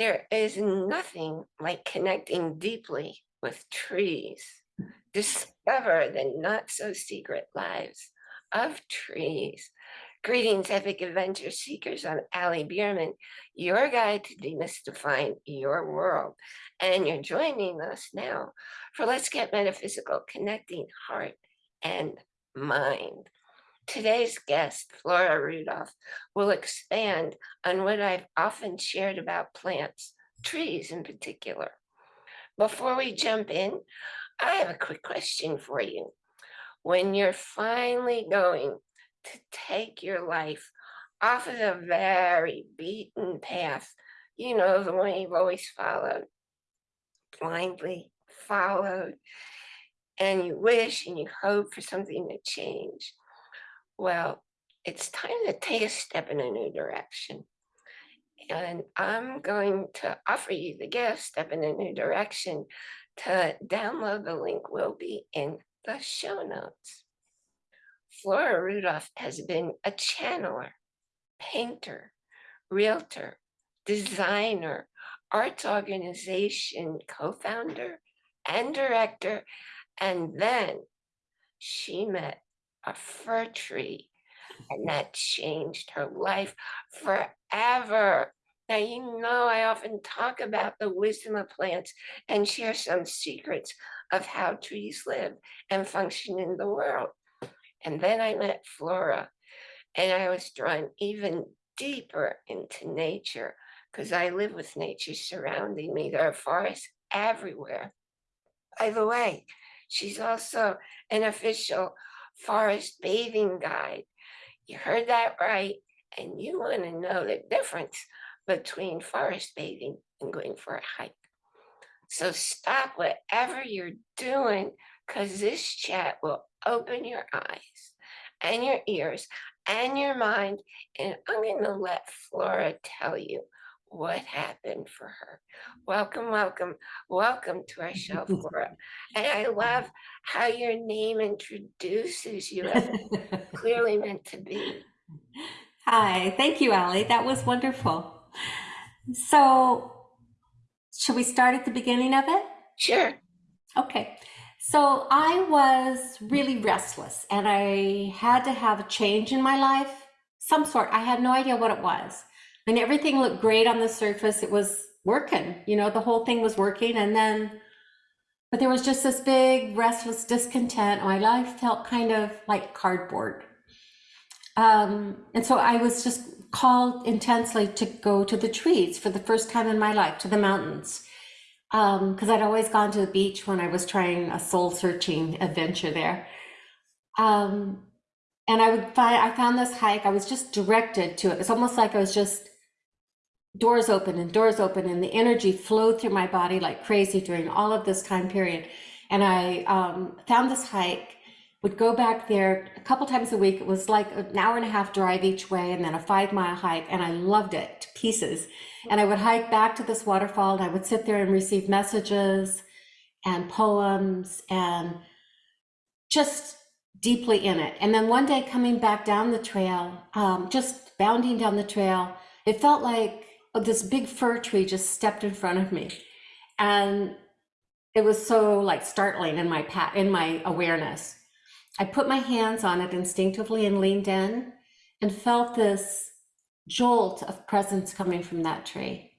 There is mm-hmm. nothing like connecting deeply with trees. Discover the not so secret lives of trees. Greetings, epic adventure seekers. I'm Allie Bierman, your guide to demystifying your world. And you're joining us now for Let's Get Metaphysical, connecting heart and mind. Today's guest, Flora Rudolph, will expand on what I've often shared about plants, trees in particular. Before we jump in, I have a quick question for you. When you're finally going to take your life off of the very beaten path, you know, the one you've always followed, blindly followed, and you wish and you hope for something to change. Well, it's time to take a step in a new direction. And I'm going to offer you the gift, step in a new direction. To download the link will be in the show notes. Flora Rudolph has been a channeler, painter, realtor, designer, arts organization co-founder and director. And then she met a fir tree and that changed her life forever. Now, you know, I often talk about the wisdom of plants and share some secrets of how trees live and function in the world. And then I met Flora and I was drawn even deeper into nature because I live with nature surrounding me. There are forests everywhere. By the way, she's also an official forest bathing guide. You heard that right. And you want to know the difference between forest bathing and going for a hike. So stop whatever you're doing because this chat will open your eyes and your ears and your mind. And I'm going to let Flora tell you what happened for her. Welcome, welcome, welcome to our show, Flora. And I love how your name introduces you as clearly meant to be. Hi, thank you, Allie. That was wonderful. So, should we start at the beginning of it? Sure. Okay. So, I was really restless and I had to have a change in my life, some sort. I had no idea what it was and everything looked great on the surface. It was working, you know, the whole thing was working. And then, but there was just this big restless discontent. My life felt kind of like cardboard. Um, and so I was just called intensely to go to the trees for the first time in my life, to the mountains. Because um, I'd always gone to the beach when I was trying a soul searching adventure there. Um, and I would find, I found this hike, I was just directed to it. It's almost like I was just doors open and doors open and the energy flowed through my body like crazy during all of this time period. And I um, found this hike, would go back there a couple times a week. It was like an hour and a half drive each way and then a five mile hike. And I loved it to pieces. And I would hike back to this waterfall and I would sit there and receive messages and poems and just deeply in it. And then one day coming back down the trail, um, just bounding down the trail, it felt like this big fir tree just stepped in front of me. And it was so like startling in my pat in my awareness. I put my hands on it instinctively and leaned in and felt this jolt of presence coming from that tree.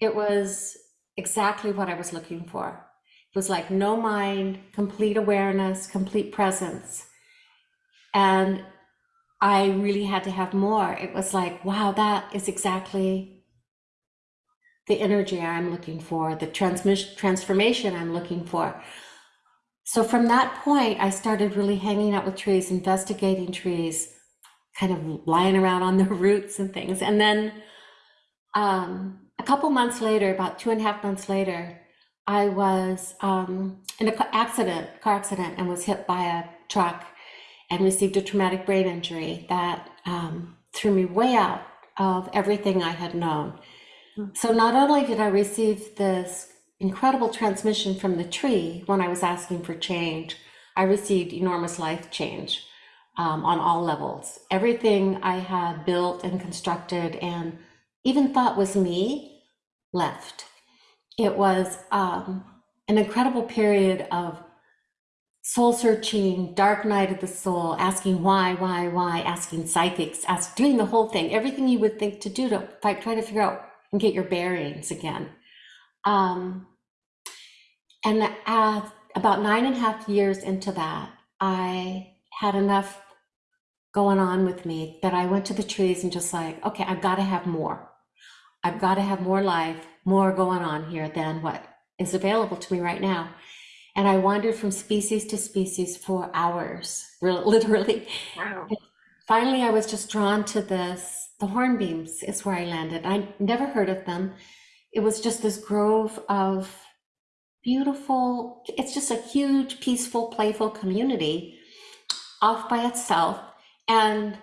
It was exactly what I was looking for. It was like no mind, complete awareness, complete presence. And I really had to have more. It was like, wow, that is exactly the energy I'm looking for, the transmission transformation I'm looking for. So from that point, I started really hanging out with trees, investigating trees, kind of lying around on the roots and things. And then um, a couple months later, about two and a half months later, I was um, in an accident, car accident, and was hit by a truck and received a traumatic brain injury that um, threw me way out of everything I had known. So not only did I receive this incredible transmission from the tree when I was asking for change, I received enormous life change um, on all levels. Everything I had built and constructed and even thought was me left. It was um, an incredible period of soul searching, dark night of the soul, asking why, why, why, asking psychics, ask, doing the whole thing, everything you would think to do to fight, try to figure out and get your bearings again. Um, and uh, about nine and a half years into that, I had enough going on with me that I went to the trees and just like, okay, I've got to have more. I've got to have more life, more going on here than what is available to me right now. And I wandered from species to species for hours, literally. Wow. Finally, I was just drawn to this. The hornbeams is where I landed. I never heard of them. It was just this grove of beautiful, it's just a huge, peaceful, playful community off by itself. And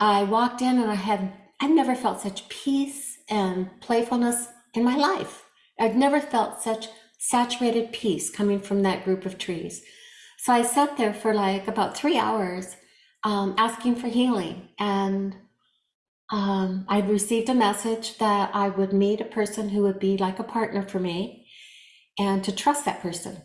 I walked in and I had, I've never felt such peace and playfulness in my life. I've never felt such saturated peace coming from that group of trees. So I sat there for like about three hours um, asking for healing. And um, I received a message that I would meet a person who would be like a partner for me and to trust that person.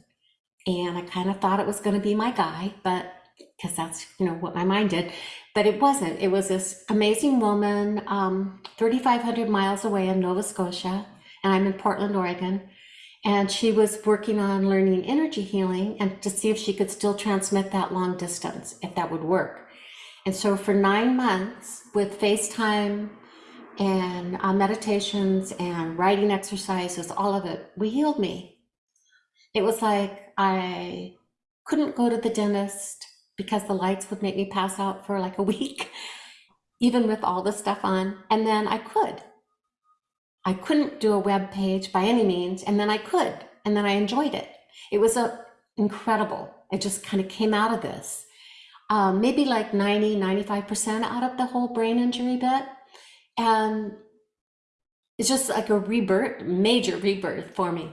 And I kind of thought it was going to be my guy, but because that's you know what my mind did, but it wasn't. It was this amazing woman, um, 3,500 miles away in Nova Scotia, and I'm in Portland, Oregon. And she was working on learning energy healing and to see if she could still transmit that long distance, if that would work. And so for nine months with FaceTime and uh, meditations and writing exercises, all of it, we healed me. It was like I couldn't go to the dentist because the lights would make me pass out for like a week, even with all the stuff on. And then I could. I couldn't do a web page by any means, and then I could, and then I enjoyed it. It was a incredible. It just kind of came out of this. Um, maybe like 90, 95% out of the whole brain injury bit. And it's just like a rebirth, major rebirth for me.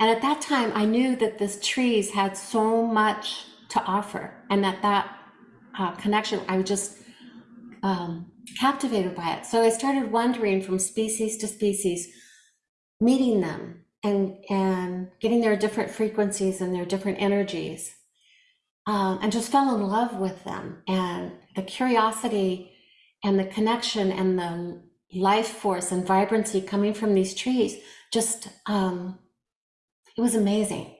And at that time, I knew that this trees had so much to offer, and that that uh, connection, I was just um, captivated by it. So I started wandering from species to species, meeting them and and getting their different frequencies and their different energies, um, and just fell in love with them. And the curiosity and the connection and the life force and vibrancy coming from these trees just um, it was amazing.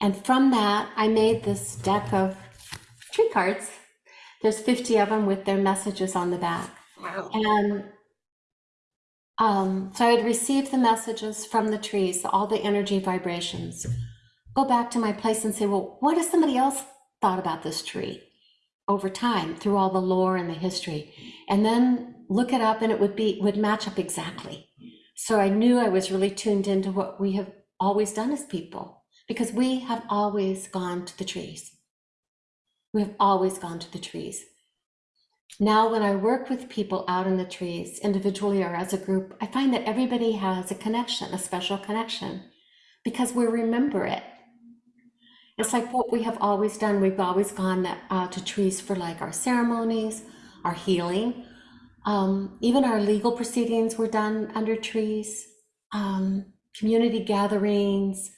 And from that, I made this deck of tree cards. There's 50 of them with their messages on the back. Wow. And um, so I'd receive the messages from the trees, all the energy vibrations, go back to my place and say, well, what has somebody else thought about this tree over time through all the lore and the history? And then look it up and it would be would match up exactly. So I knew I was really tuned into what we have always done as people because we have always gone to the trees. We have always gone to the trees. Now, when I work with people out in the trees, individually or as a group, I find that everybody has a connection, a special connection, because we remember it. It's like what we have always done. We've always gone uh, to trees for like our ceremonies, our healing. Um, even our legal proceedings were done under trees. Um, community gatherings,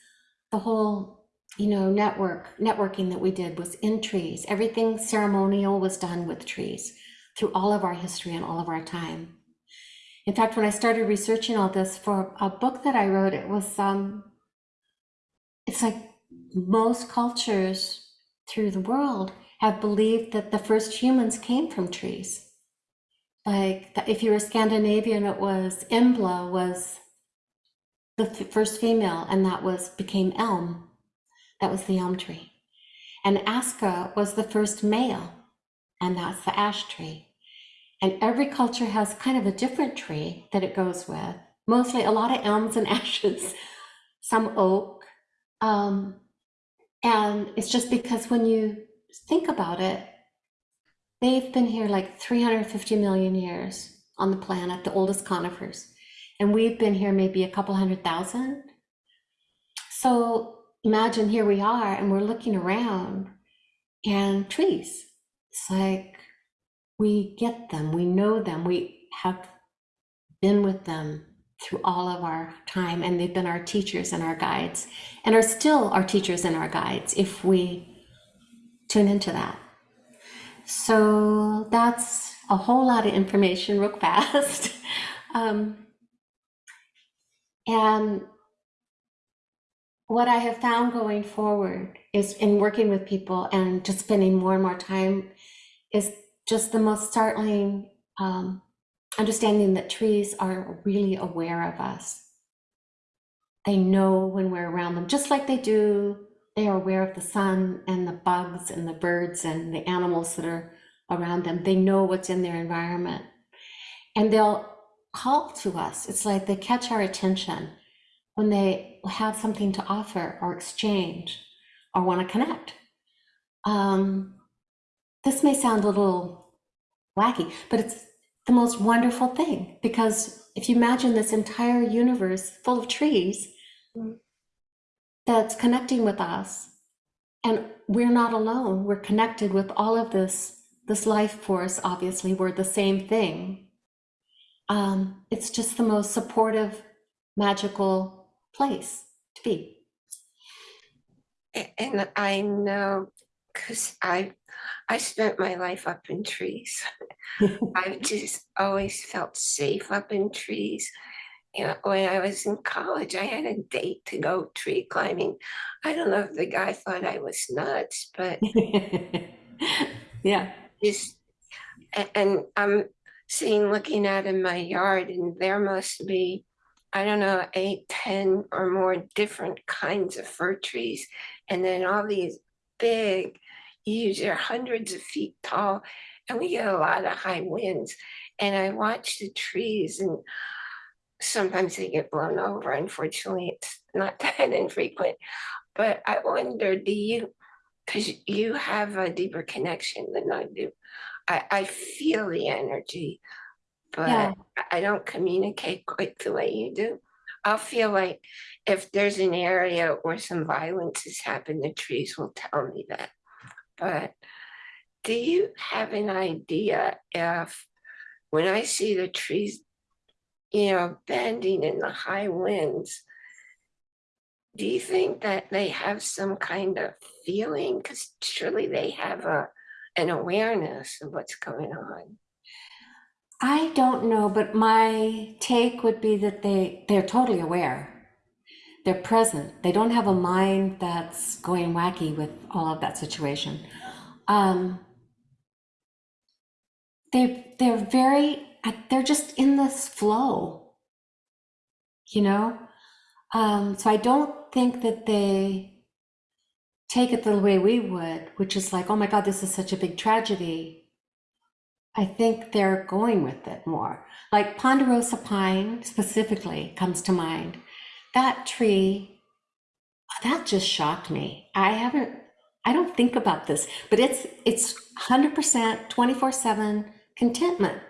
the whole, you know, network networking that we did was in trees. Everything ceremonial was done with trees through all of our history and all of our time. In fact, when I started researching all this for a book that I wrote, it was um, it's like most cultures through the world have believed that the first humans came from trees. Like if you were Scandinavian, it was Embla was the first female, and that was became elm. That was the elm tree. And Aska was the first male, and that's the ash tree. And every culture has kind of a different tree that it goes with. Mostly a lot of elms and ashes, some oak. Um, and it's just because when you think about it, they've been here like 350 million years on the planet, the oldest conifers. And we've been here maybe a couple hundred thousand. So imagine here we are and we're looking around and trees. It's like we get them, we know them, we have been with them through all of our time, and they've been our teachers and our guides, and are still our teachers and our guides if we tune into that. So that's a whole lot of information real fast. um, and what I have found going forward is in working with people and just spending more and more time is just the most startling um, understanding that trees are really aware of us. They know when we're around them, just like they do. They are aware of the sun and the bugs and the birds and the animals that are around them. They know what's in their environment. And they'll call to us. It's like they catch our attention when they have something to offer or exchange or want to connect. Um, this may sound a little wacky, but it's the most wonderful thing. Because if you imagine this entire universe full of trees that's connecting with us and we're not alone we're connected with all of this this life force obviously we're the same thing. Um, it's just the most supportive magical place to be. And I know, because I, I spent my life up in trees. I've just always felt safe up in trees. You know, when I was in college, I had a date to go tree climbing. I don't know if the guy thought I was nuts, but yeah just, and I'm seeing, looking out in my yard and there must be, I don't know, eight, ten or more different kinds of fir trees. And then all these big, huge, they're hundreds of feet tall and we get a lot of high winds. And I watch the trees and sometimes they get blown over. Unfortunately, it's not that infrequent. But I wonder, do you, because you have a deeper connection than I do. I, I feel the energy, but Yeah. I- I don't communicate quite the way you do. I'll feel like if there's an area where some violence has happened, the trees will tell me that. But do you have an idea if, when I see the trees, you know, bending in the high winds, do you think that they have some kind of feeling? Because surely they have a, an awareness of what's going on. I don't know, but my take would be that they they're totally aware. They're present. They don't have a mind that's going wacky with all of that situation. Um, they they're very uh, they're just in this flow, you know. Um, so I don't think that they take it the way we would, which is like, oh my God, this is such a big tragedy. I think they're going with it more. Like ponderosa pine specifically comes to mind. That tree, that just shocked me. I haven't, I don't think about this, but it's it's 100% 24/7 contentment.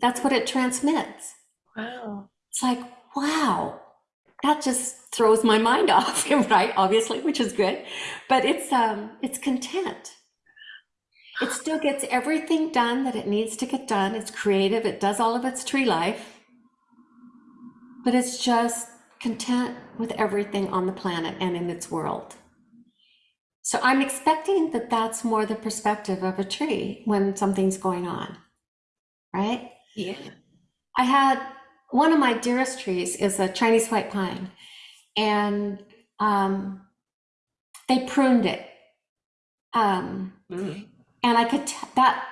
That's what it transmits. Wow. It's like, wow, that just throws my mind off, right? Obviously, which is good. But it's um it's content. It still gets everything done that it needs to get done. It's creative, it does all of its tree life. But it's just content with everything on the planet and in its world. So I'm expecting that that's more the perspective of a tree when something's going on, right? Yeah. I had one of my dearest trees is a Chinese white pine, and um, they pruned it. Um, Mm. and I could t- that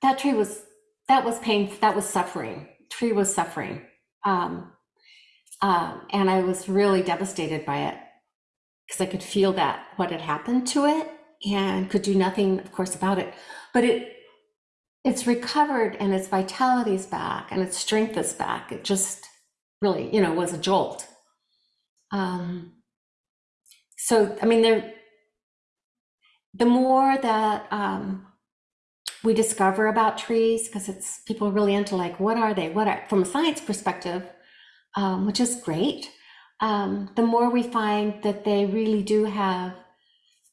that tree was that was painful. That was suffering. Tree was suffering, um, um, and I was really devastated by it because I could feel that what had happened to it, and could do nothing, of course, about it. But it it's recovered and its vitality is back and its strength is back. It just really, you know, was a jolt. Um, so, I mean, there, the more that um, we discover about trees, because it's people are really into like, what are they? What are, from a science perspective, um, which is great. Um, the more we find that they really do have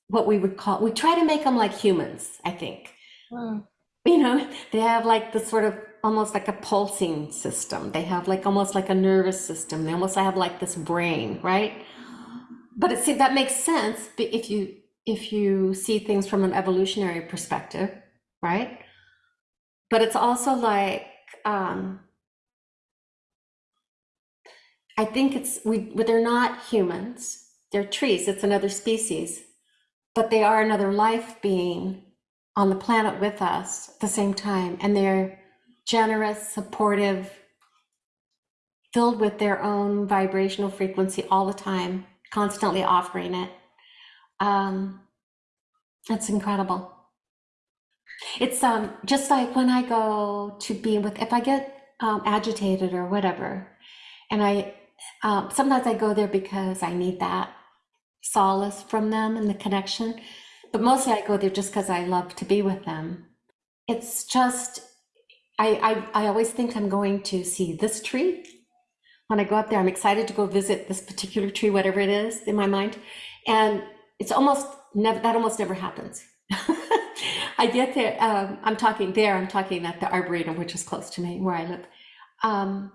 what we would call, we try to make them like humans, I think Mm. you know they have like the sort of almost like a pulsing system. They have like almost like a nervous system. They almost have like this brain, right? But it see that makes sense if you if you see things from an evolutionary perspective, right? But it's also like um, I think it's we but they're not humans. They're trees. It's another species, but they are another life being on the planet with us at the same time, and they're generous, supportive, filled with their own vibrational frequency all the time, constantly offering it. Um, that's incredible. It's um just like when I go to be with if I get um, agitated or whatever, and I um, sometimes I go there because I need that solace from them and the connection, but mostly I go there just because I love to be with them. It's just I, I I always think I'm going to see this tree. When I go up there, I'm excited to go visit this particular tree, whatever it is in my mind, and it's almost never that almost never happens. I get there. Um, I'm talking there. I'm talking at the arboretum, which is close to me where I live, um,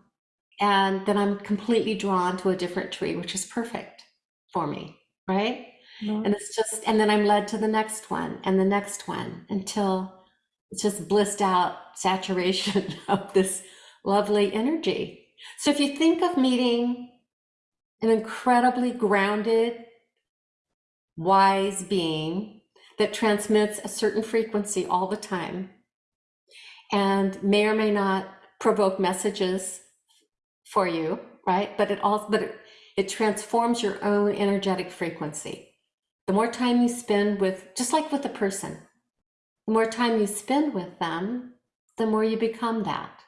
and then I'm completely drawn to a different tree, which is perfect for me, right? Mm-hmm. And it's just, and then I'm led to the next one and the next one until it's just blissed out saturation of this lovely energy. So if you think of meeting an incredibly grounded, wise being that transmits a certain frequency all the time and may or may not provoke messages for you, right? But it also, but it, it transforms your own energetic frequency. The more time you spend with, just like with a person, the more time you spend with them, the more you become that.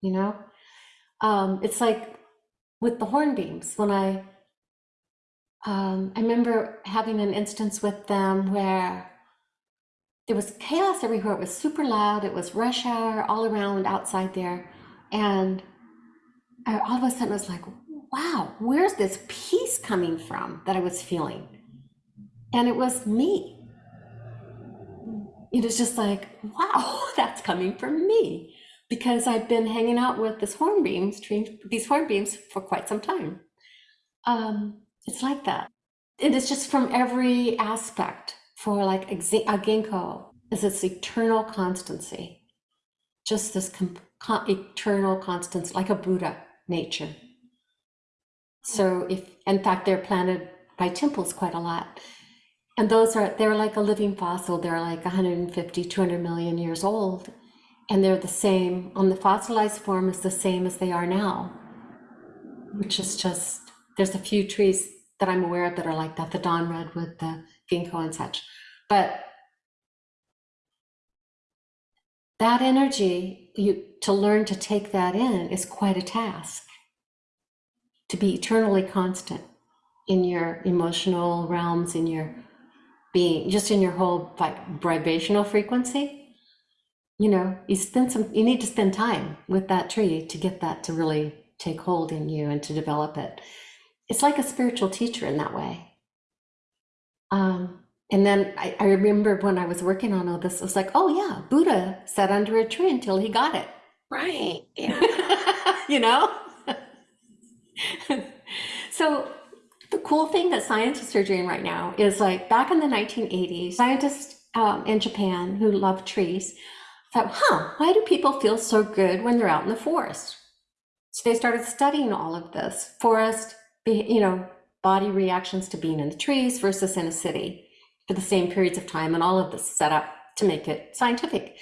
You know, um, it's like with the hornbeams. When I, um, I remember having an instance with them where there was chaos everywhere. It was super loud. It was rush hour all around outside there, and all of a sudden I was like, "Wow, where's this peace coming from that I was feeling?" And it was me it was just like, wow, that's coming from me because I've been hanging out with this hornbeams, these hornbeams for quite some time. Um, it's like that. It is just from every aspect for like a ginkgo is this eternal constancy, just this eternal constancy, like a Buddha nature. So if, in fact, they're planted by temples quite a lot. And those are, they're like a living fossil. They're like 150, 200 million years old. And they're the same, on the fossilized form, is the same as they are now, which is just, there's a few trees that I'm aware of that are like that, the Dawn Redwood, the ginkgo and such. But that energy, you, to learn to take that in is quite a task. To be eternally constant in your emotional realms, in your being just in your whole vibrational frequency. You know you spend some you need to spend time with that tree to get that to really take hold in you and to develop it. It's like a spiritual teacher in that way. Um and then I, I remember when i was working on all this it was like oh yeah buddha sat under a tree until he got it Right. Yeah. you know so the cool thing that scientists are doing right now is like back in the 1980s, scientists um, in Japan who love trees thought, huh, why do people feel so good when they're out in the forest? So they started studying all of this forest, you know, body reactions to being in the trees versus in a city for the same periods of time, and all of this set up to make it scientific.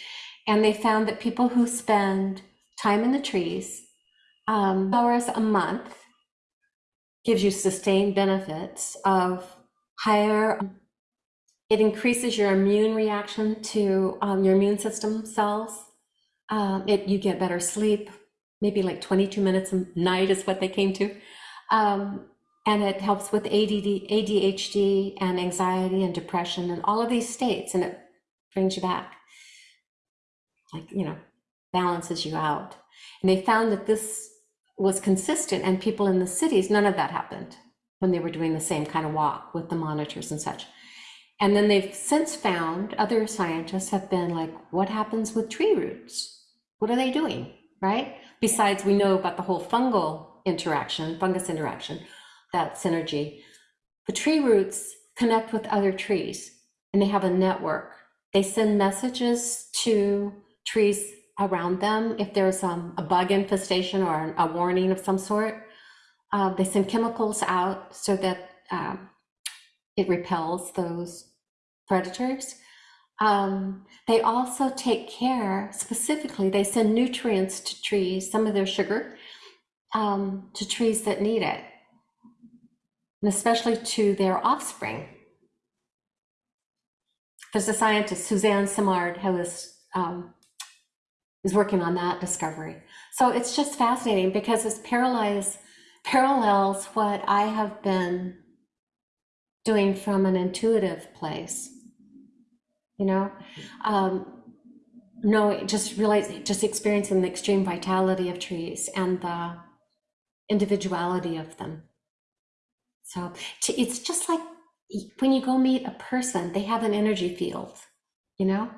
And they found that people who spend time in the trees, um, hours a month, gives you sustained benefits of higher it increases your immune reaction to um, your immune system cells um, it you get better sleep maybe like 22 minutes a night is what they came to um, and it helps with ADD, ADHD and anxiety and depression and all of these states and it brings you back like you know balances you out and they found that this was consistent and people in the cities, none of that happened when they were doing the same kind of walk with the monitors and such. And then they've since found other scientists have been like, what happens with tree roots? what are they doing, right? Besides, we know about the whole fungal interaction, fungus interaction, that synergy. The tree roots connect with other trees and they have a network. They send messages to trees around them if there's um, a bug infestation or a warning of some sort. Uh, they send chemicals out so that um, it repels those predators. Um, they also take care, specifically, they send nutrients to trees, some of their sugar, um, to trees that need it, and especially to their offspring. There's a scientist, Suzanne Simard, who is, um, is working on that discovery. So it's just fascinating because it's parallels, parallels what I have been doing from an intuitive place you know um no just realize just experiencing the extreme vitality of trees and the individuality of them so it's just like when you go meet a person they have an energy field you know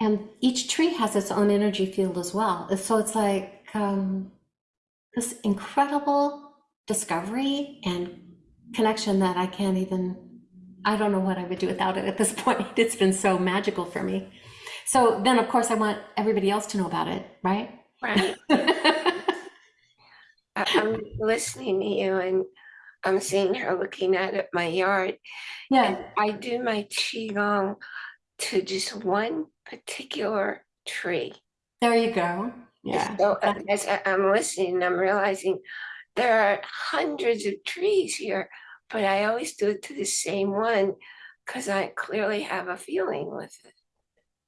and each tree has its own energy field as well so it's like um this incredible discovery and connection that i can't even I don't know what I would do without it at this point. It's been so magical for me. So then, of course, I want everybody else to know about it, right? Right. I'm listening to you and I'm seeing her looking out at my yard. yeah, And I do my qigong to just one particular tree. there you go. Yeah. So uh, as I'm listening, I'm realizing there are hundreds of trees here, but I always do it to the same one because I clearly have a feeling with it.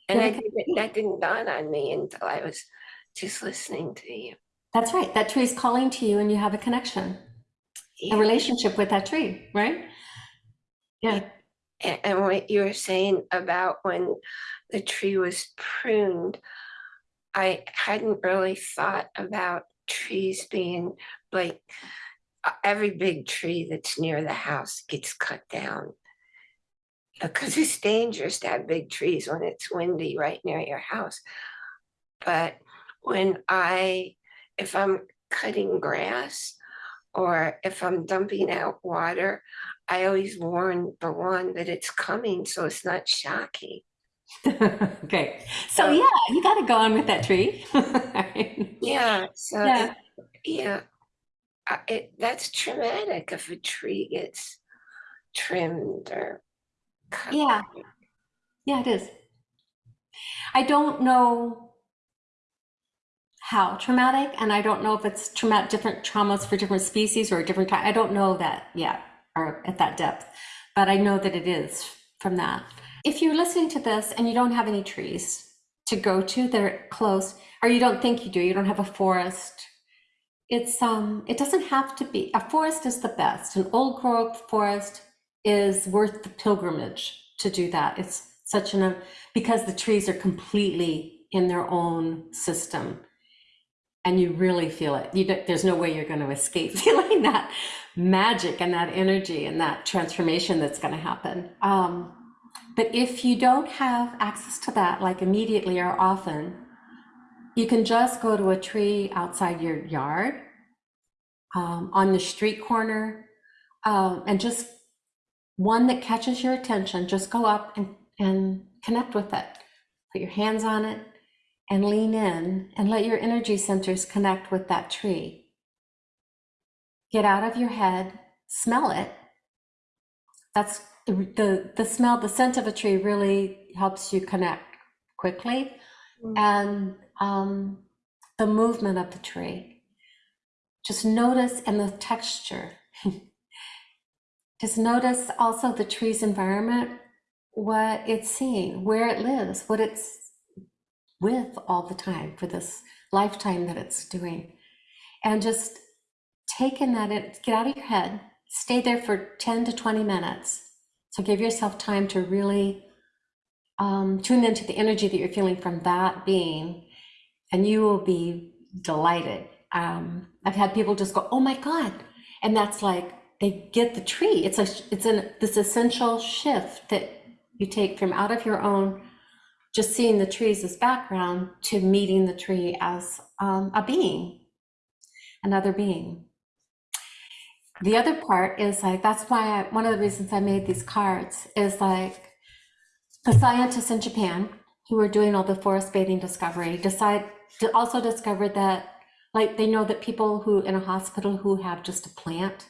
And I didn't, that didn't dawn on me until I was just listening to you. That's right. That tree is calling to you and you have a connection, a relationship with that tree, right? Yeah. And what you were saying about when the tree was pruned, I hadn't really thought about trees being like every big tree that's near the house gets cut down. Because it's dangerous to have big trees when it's windy right near your house. But when I, if I'm cutting grass or if I'm dumping out water, I always warn the lawn that it's coming, so it's not shocking. okay. So, So- yeah, you got to go on with that tree. Yeah, so, Yeah. it- yeah. Uh, It, that's traumatic if a tree gets trimmed or cut. Yeah. Yeah, it is. I don't know how traumatic, and I don't know if it's traumatic, different traumas for different species or different. I don't know that yet or at that depth, but I know that it is from that. If you're listening to this and you don't have any trees to go to that are close, or you don't think you do, you don't have a forest, it's um it doesn't have to be a forest is the best. An old growth forest is worth the pilgrimage to do that. It's such an because the trees are completely in their own system and you really feel it. You there's no way you're going to escape feeling that magic and that energy and that transformation that's going to happen. Um, but if you don't have access to that, like immediately or often, you can just go to a tree outside your yard, um, on the street corner, um, and just one that catches your attention, just go up and, and connect with it. Put your hands on it and lean in and let your energy centers connect with that tree. Get out of your head, smell it. That's the, the, the smell, the scent of a tree really helps you connect quickly. Mm. And um, the movement of the tree. Just notice and the texture. Just notice also the tree's environment, what it's seeing, where it lives, what it's with all the time for this lifetime that it's doing. And just take in that, in, get out of your head, stay there for 10 to 20 minutes. So give yourself time to really um, tune into the energy that you're feeling from that being, and you will be delighted. Um, I've had people just go, "Oh my god," and that's like they get the tree. It's a it's an this essential shift that you take from out of your own just seeing the trees as background to meeting the tree as um, a being, another being. The other part is like, that's why I, one of the reasons I made these cards is like the scientists in Japan who were doing all the forest bathing discovery decide to also discovered that like they know that people who in a hospital who have just a plant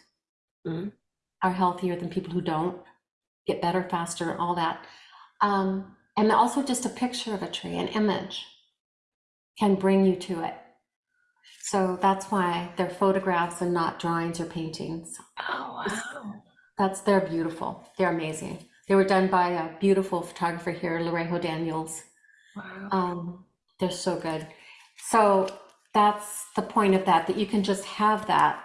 Mhm. are healthier than people who don't get better faster and all that um, and also just a picture of a tree an image can bring you to it so that's why they're photographs and not drawings or paintings Oh, wow. that's they're beautiful they're amazing they were done by a beautiful photographer here lorejo daniels Wow. um, they're so good. So that's the point of that, that you can just have that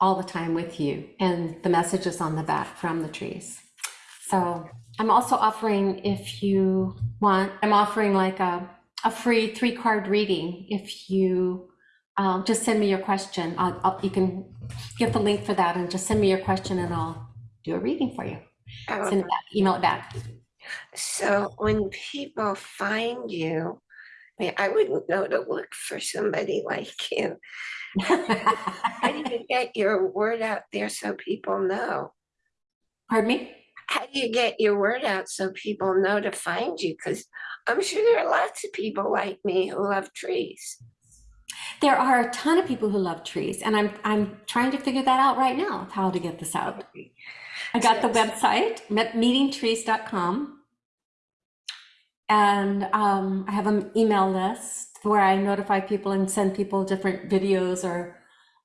all the time with you and the messages on the back from the trees. So I'm also offering, if you want, I'm offering like a, a free three card reading. If you um, just send me your question, I'll, I'll, you can get the link for that and just send me your question and I'll do a reading for you. Oh, Send it back, email it back. So when people find you, I mean, I wouldn't know to look for somebody like you. How do you get your word out there so people know? Pardon me? How do you get your word out so people know to find you? Because I'm sure there are lots of people like me who love trees. There are a ton of people who love trees, and I'm I'm trying to figure that out right now, how to get this out. I got the website, meetingtrees.com. And um, I have an email list where I notify people and send people different videos or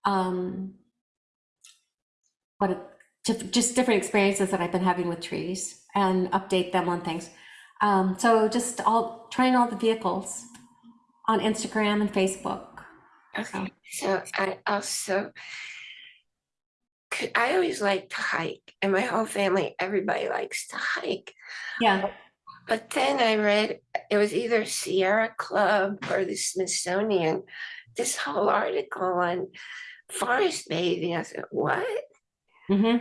um, what just just different experiences that I've been having with trees and update them on things. Um, so just all trying all the vehicles on Instagram and Facebook. Okay, so I also, I always like to hike, and my whole family, everybody likes to hike. Yeah. But then I read it was either Sierra Club or the Smithsonian, this whole article on forest bathing. I said, what? hmm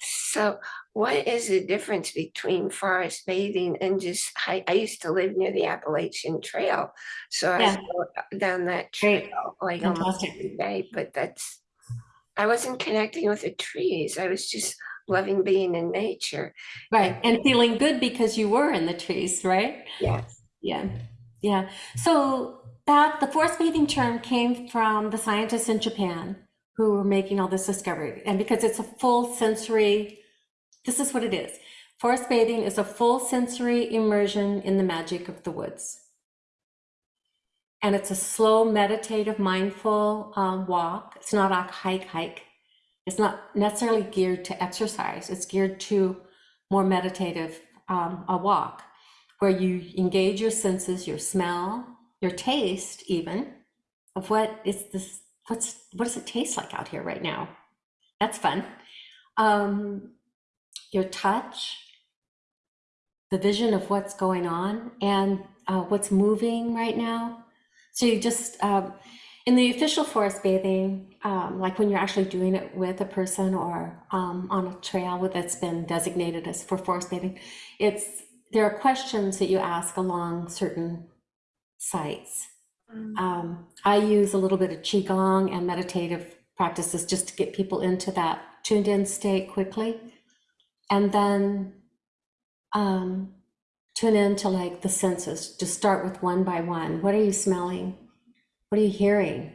So what is the difference between forest bathing and just hike? I used to live near the Appalachian Trail, so I Yeah. go down that Great. trail like almost Fantastic. every day, but that's, I wasn't connecting with the trees. I was just loving being in nature. Right. And feeling good because you were in the trees, right? Yes. Yeah. Yeah. So that the forest bathing term came from the scientists in Japan who were making all this discovery. And because it's a full sensory, this is what it is. Forest bathing is a full sensory immersion in the magic of the woods. And it's a slow, meditative, mindful um, walk. It's not a hike, hike. It's not necessarily geared to exercise. It's geared to more meditative, um, a walk where you engage your senses, your smell, your taste, even of what is this, what's, what does it taste like out here right now? That's fun. Um, your touch, the vision of what's going on and uh, what's moving right now. So you just, um, in the official forest bathing, um, like when you're actually doing it with a person or um, on a trail that's been designated as for forest bathing, it's there are questions that you ask along certain sites. Um, I use a little bit of qigong and meditative practices just to get people into that tuned in state quickly, and then um, tune into like the senses. Just start with one by one. What are you smelling? What are you hearing?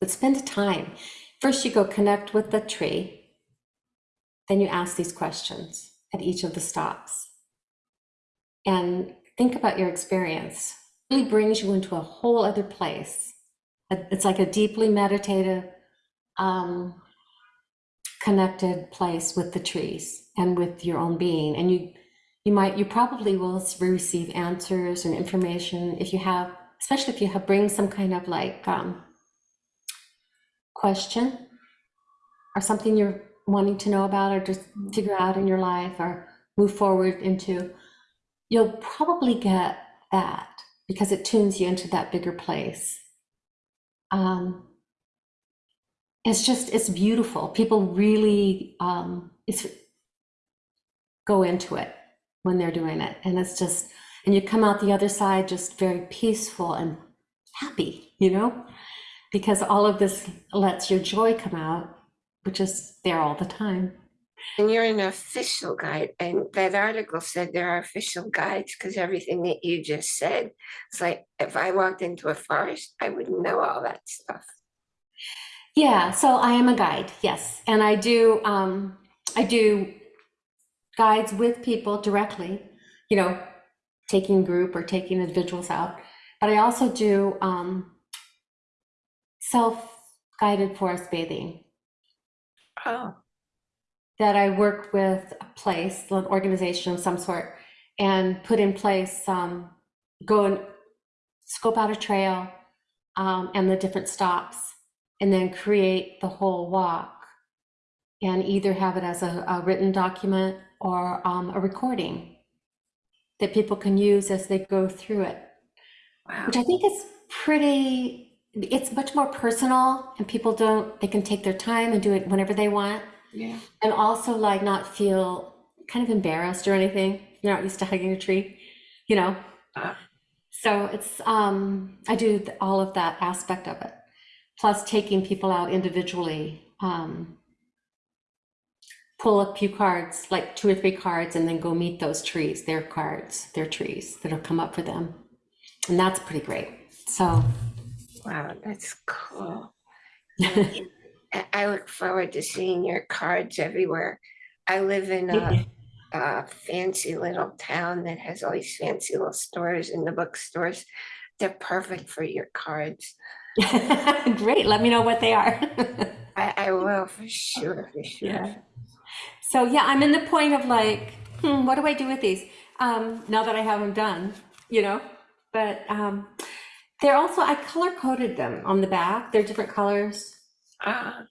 But spend time. First, you go connect with the tree. Then you ask these questions at each of the stops. And think about your experience. Really brings you into a whole other place. It's like a deeply meditative, um, connected place with the trees and with your own being. And you, you might, you probably will receive answers and information if you have, especially if you have bring some kind of like um, question or something you're wanting to know about or just figure out in your life or move forward into, you'll probably get that because it tunes you into that bigger place. Um, it's just, it's beautiful. People really, um, it's go into it when they're doing it. And it's just, and you come out the other side just very peaceful and happy, you know, because all of this lets your joy come out, which is there all the time. And you're an official guide, and that article said there are official guides, because everything that you just said, it's like, if I walked into a forest, I wouldn't know all that stuff. Yeah, so I am a guide, yes, and I do um, I do guides with people directly, you know, taking group or taking individuals out. But I also do um, self-guided forest bathing. Oh, That I work with a place, an organization of some sort, and put in place um, go and scope out a trail um, and the different stops, and then create the whole walk and either have it as a, a written document or um, a recording that people can use as they go through it, wow. which I think is pretty, it's much more personal and people don't, they can take their time and do it whenever they want. Yeah. And also like not feel kind of embarrassed or anything. You're not used to hugging a tree, you know? Ah. So it's, um, I do all of that aspect of it. Plus taking people out individually, um, pull a few cards, like two or three cards, and then go meet those trees, their cards, their trees that'll come up for them. And that's pretty great. So, Wow, that's cool. I look forward to seeing your cards everywhere. I live in a, a fancy little town that has all these fancy little stores and the bookstores. They're perfect for your cards. great. Let me know what they are. I, I will for sure, for sure. Yeah. So yeah, I'm in the point of like, hmm, what do I do with these? Um, now that I have them done, you know, but um, they're also, I color coded them on the back. They're different colors Ah,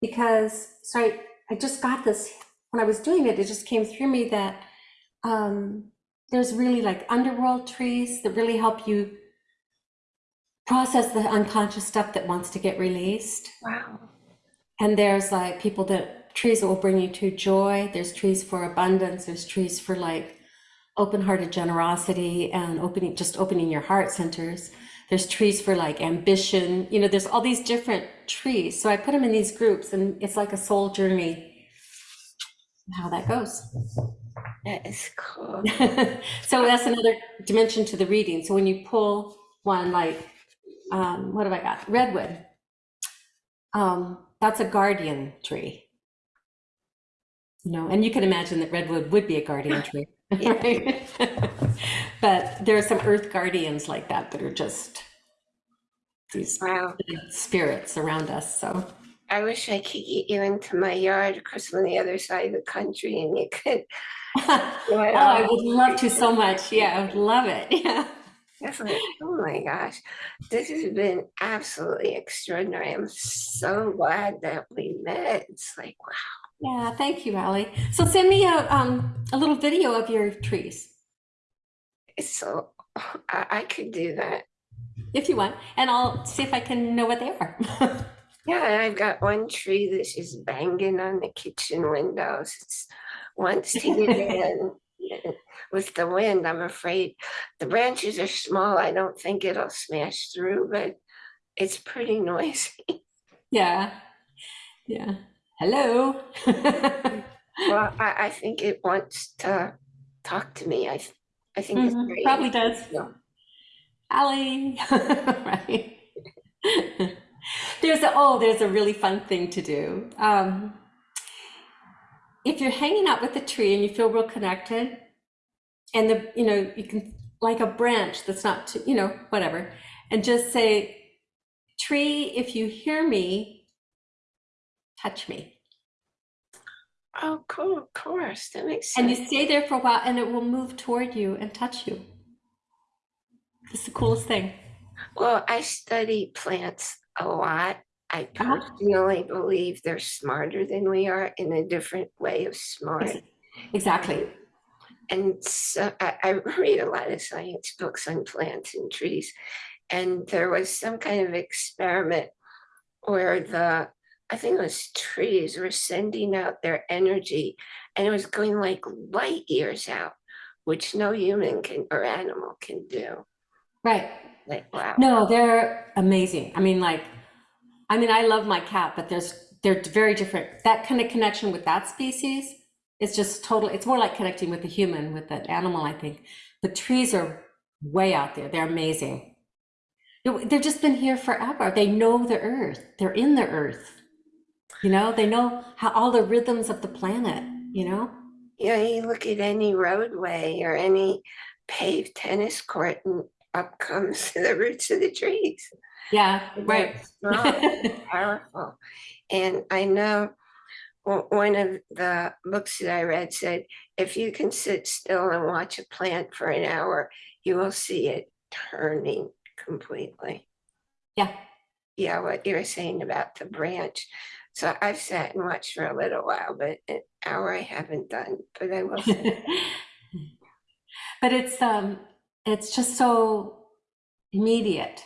because, so I, I just got this, when I was doing it, it just came through me that um, there's really like underworld trees that really help you process the unconscious stuff that wants to get released. wow. And there's like people that trees that will bring you to joy. There's trees for abundance. There's trees for like open-hearted generosity and opening, just opening your heart centers. There's trees for like ambition. You know, there's all these different trees. So I put them in these groups, and it's like a soul journey. How that goes. That is cool. so that's another dimension to the reading. So when you pull one like, um, what have I got? Redwood. Um, that's a guardian tree. You know, and you can imagine that redwood would be a guardian tree. Yeah. right? But there are some earth guardians like that that are just these Wow. spirits around us. So I wish I could get you into my yard across on the other side of the country and you could. oh, I would love to so much. Yeah, I would love it. Yeah. Like, oh my gosh, this has been absolutely extraordinary. I'm so glad that we met. It's like, wow. Yeah, thank you, Allie. So send me a um a little video of your trees so, I, I could do that. if you want, and I'll see if I can know what they are. Yeah, I've got one tree that's just banging on the kitchen windows. It's wants to get in. With the wind, I'm afraid the branches are small. I don't think it'll smash through, but it's pretty noisy. yeah. Yeah. Hello. Well, I, I think it wants to talk to me. I, I think it's Mhm, very Probably does. Yeah. Allie. right. there's a oh, there's a really fun thing to do. Um, if you're hanging out with a tree and you feel real connected, and the you know you can like a branch that's not too, you know whatever, and just say, tree, if you hear me, touch me. Oh, cool, of course, that makes sense. And you stay there for a while, and it will move toward you and touch you. It's the coolest thing. Well, I study plants a lot. I Uh-huh. personally believe they're smarter than we are in a different way of smart. Exactly. And so I, I read a lot of science books on plants and trees. And there was some kind of experiment where the, I think it was trees were sending out their energy and it was going like light years out. which no human can or animal can do. Right. Like, wow. No, they're amazing. I mean, like, I mean, I love my cat, but there's they're very different. That kind of connection with that species is just totally. It's more like connecting with the human with the animal. I think the trees are way out there. They're amazing. They- They've just been here forever. They know the earth. They're in the earth. You know, they know how all the rhythms of the planet. You know. Yeah, you look at any roadway or any paved tennis court and up comes the roots of the trees. Yeah. Right. powerful. And I know one of the books that I read said, if you can sit still and watch a plant for an hour, you will see it turning completely. yeah. Yeah, what you were saying about the branch. So I've sat and watched for a little while, but an hour I haven't done, but I will. but it's um it's just so immediate.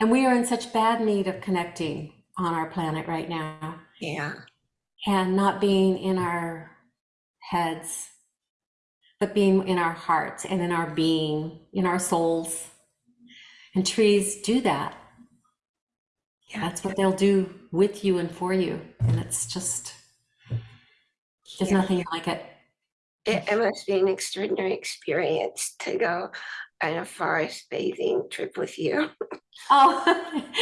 And we are in such bad need of connecting on our planet right now. Yeah, and not being in our heads but being in our hearts and in our being in our souls. And trees do that yeah. that's what they'll do with you and for you and it's just there's yeah. nothing like it It, it must be an extraordinary experience to go on a forest bathing trip with you. Oh,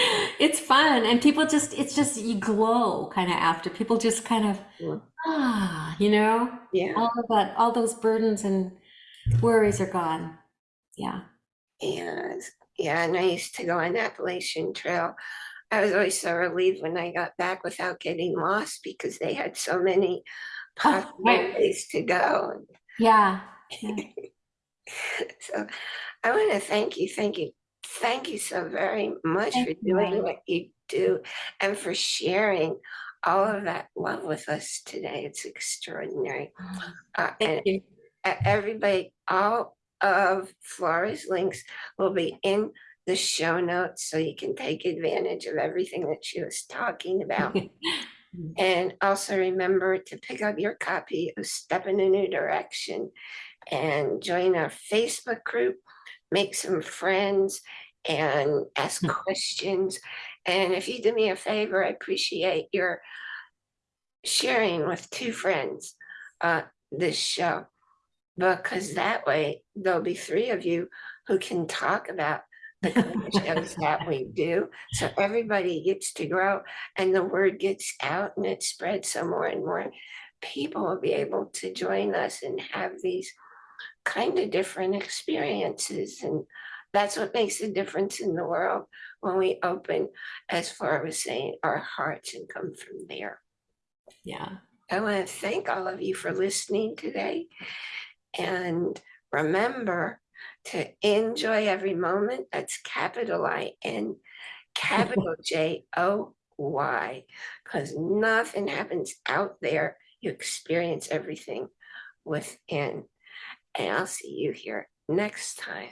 it's fun. And people just, it's just, you glow kind of after. People just kind of, Yeah. ah, you know, Yeah, all of that, all those burdens and worries are gone. Yeah. and yeah, and I used to go on Appalachian Trail. I was always so relieved when I got back without getting lost because they had so many Oh, possible right. ways to go. Yeah. yeah. So I want to thank you, thank you, thank you so very much Thank for doing Ellen. what you do and for sharing all of that love with us today. It's extraordinary. Uh, and Thank you. everybody, all of Flora's links will be in the show notes so you can take advantage of everything that she was talking about. And also remember to pick up your copy of Step in a New Direction and join our Facebook group, make some friends and ask Hmm. questions. And if you do me a favor, I appreciate your sharing with two friends uh, this show. Because that way there'll be three of you who can talk about the shows that we do. So everybody gets to grow and the word gets out and it spreads so more and more people will be able to join us and have these kind of different experiences. And that's what makes a difference in the world when we open, as far as saying, our hearts and come from there. Yeah. I want to thank all of you for listening today. And remember to enjoy every moment. That's capital I N, capital J O Y, because nothing happens out there. You experience everything within. And I'll see you here next time